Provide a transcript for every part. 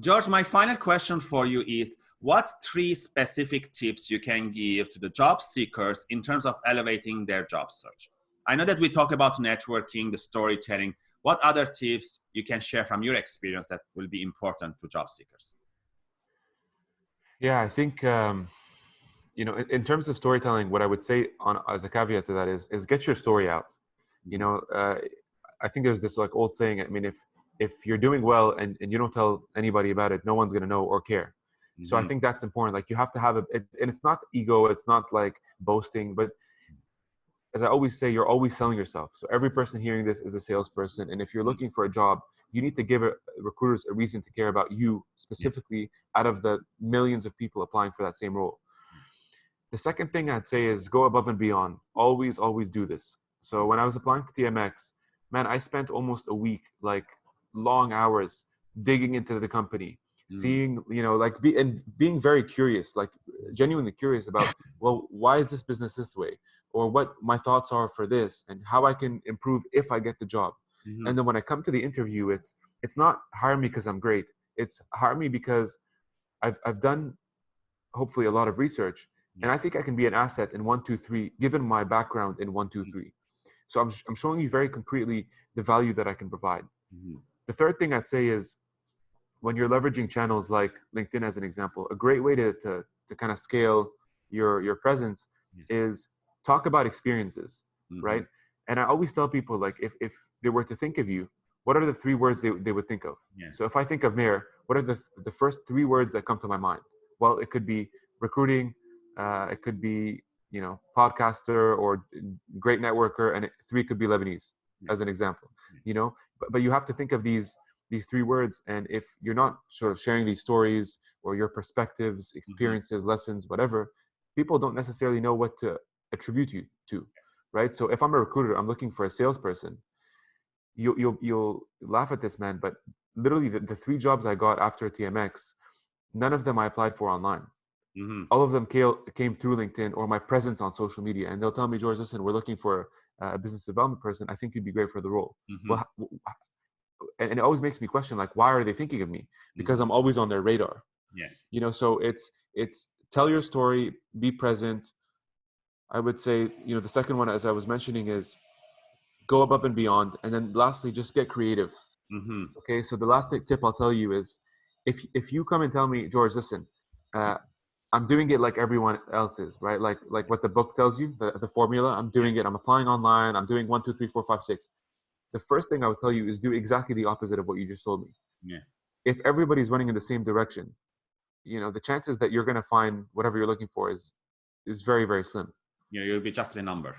George, my final question for you is, what three specific tips you can give to the job seekers in terms of elevating their job search? I know that we talk about networking, the storytelling. What other tips you can share from your experience that will be important to job seekers? Yeah, I think um, you know, in, in, terms of storytelling, what I would say on as a caveat to that is is get your story out. You know, uh, I think there's this like old saying. I mean, if if you're doing well and, and you don't tell anybody about it, no one's gonna know or care. Mm-hmm. So I mm-hmm. think that's important. Like you have to have a, it, and it's not ego, it's not like boasting, but as I always say, you're always selling yourself. So every person hearing this is a salesperson, and if you're looking for a job, you need to give a, recruiters a reason to care about you specifically out of the millions of people applying for that same role. The second thing I'd say is go above and beyond. Always, always do this. So when I was applying to TMX, man, I spent almost a week, like long hours, digging into the company, mm. seeing, you know, like be and being very curious, like genuinely curious about, well, why is this business this way? Or what my thoughts are for this and how I can improve if I get the job. Mm-hmm. And then when I come to the interview, it's it's not hire me because I'm great. It's hire me because I've I've done hopefully a lot of research and I think I can be an asset in one, two, three, given my background in one, two, mm-hmm. three. So I'm, I'm showing you very concretely the value that I can provide. Mm-hmm. The third thing I'd say is when you're leveraging channels like LinkedIn as an example, a great way to, to, to kind of scale your, your presence yes. is talk about experiences, mm-hmm. right? And I always tell people like, if, if they were to think of you, what are the three words they, they would think of? Yeah. So if I think of Mayor, what are the, the first three words that come to my mind? Well, it could be recruiting, uh, it could be you know podcaster or great networker, and it, three could be Lebanese yeah. as an example. Yeah. You know, but, but you have to think of these these three words, and if you're not sort of sharing these stories or your perspectives, mm-hmm. experiences, mm-hmm. lessons, whatever, people don't necessarily know what to attribute you to, right? So if I'm a recruiter, I'm looking for a salesperson. You, you'll you'll laugh at this, man, but literally the, the three jobs I got after TMX, none of them I applied for online. Mm-hmm. All of them came, came through LinkedIn or my presence on social media. And they'll tell me, George, listen, we're looking for a business development person. I think you'd be great for the role. Mm-hmm. Well, and, it always makes me question, like, why are they thinking of me? Because mm-hmm. I'm always on their radar. Yes. You know, so it's, it's tell your story, be present. I would say, you know, the second one, as I was mentioning, is go above and beyond. And then lastly, just get creative. Mm-hmm. Okay. So the last tip I'll tell you is if, if you come and tell me, George, listen, uh, I'm doing it like everyone else is, right? Like like what the book tells you, the, the formula. I'm doing it. I'm applying online. I'm doing one, two, three, four, five, six. The first thing I would tell you is do exactly the opposite of what you just told me. Yeah. If everybody's running in the same direction, you know, the chances that you're going to find whatever you're looking for is is very very slim. Yeah, you'll be just a number.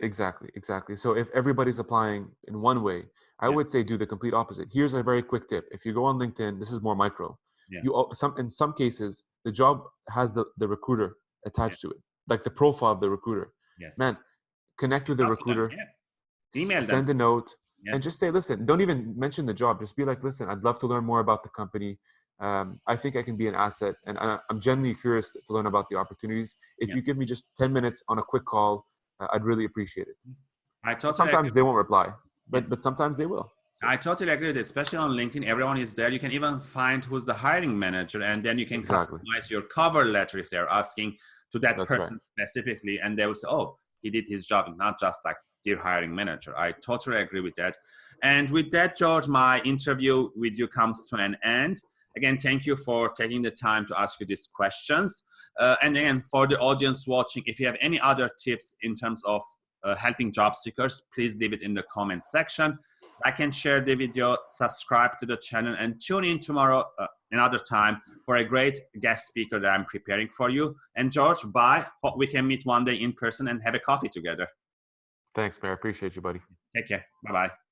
Exactly, exactly. So if everybody's applying in one way, I yeah. would say do the complete opposite. Here's a very quick tip. If you go on LinkedIn, this is more micro. Yeah. You some in some cases the job has the, the recruiter attached yeah. to it, like the profile of the recruiter. Yes. Man, connect with the recruiter. Yeah. Email send them. a note yes. and just say, listen, don't even mention the job. Just be like, listen, I'd love to learn more about the company. Um, I think I can be an asset and I, am genuinely curious to, learn about the opportunities. If you give me just 10 minutes on a quick call, uh, I'd really appreciate it. I totally sometimes agree. they won't reply, but, but sometimes they will. I totally agree with it, especially on LinkedIn. Everyone is there. You can even find who's the hiring manager, and then you can exactly. customize your cover letter if they're asking to that That's person right. specifically, and they will say, "Oh, he did his job," not just like dear hiring manager. I totally agree with that. And with that, George, my interview with you comes to an end. Again, thank you for taking the time to ask you these questions. Uh, and again, for the audience watching, if you have any other tips in terms of uh, helping job seekers, please leave it in the comment section. I can share the video, subscribe to the channel, and tune in tomorrow uh, another time for a great guest speaker that I'm preparing for you. And George, bye. Hope we can meet one day in person and have a coffee together. Thanks, Mayor. Appreciate you, buddy. Take care. Bye-bye.